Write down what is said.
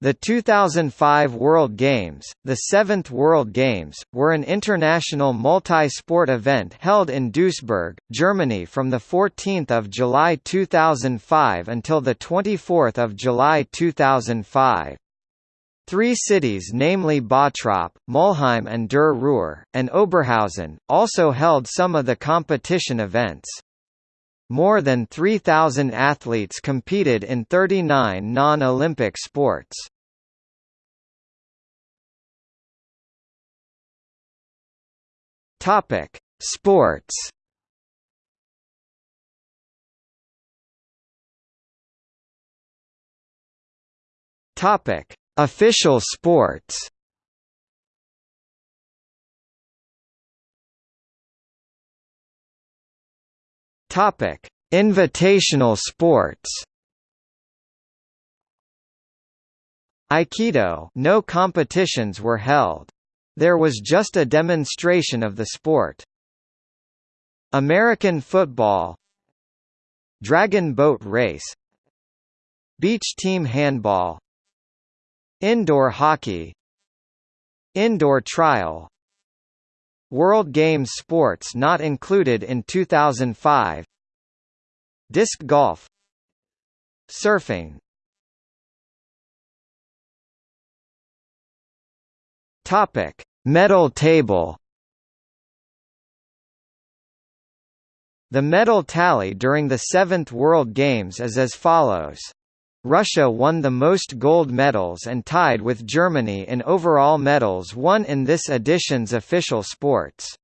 The 2005 World Games, the seventh World Games, were an international multi-sport event held in Duisburg, Germany from 14 July 2005 until 24 July 2005. Three cities namely Bottrop, Mulheim an der Ruhr, and Oberhausen, also held some of the competition events. More than 3,000 athletes competed in 39 non-Olympic sports. Topic: Sports. Topic: Official sports. Topic: Invitational sports. Aikido no competitions were held. There was just a demonstration of the sport. American football Dragon boat race Beach team handball Indoor hockey Indoor trial World Games sports not included in 2005 Disc golf Surfing Topic: Medal table. The medal tally during the 7th World Games is as follows. Russia won the most gold medals and tied with Germany in overall medals won in this edition's official sports.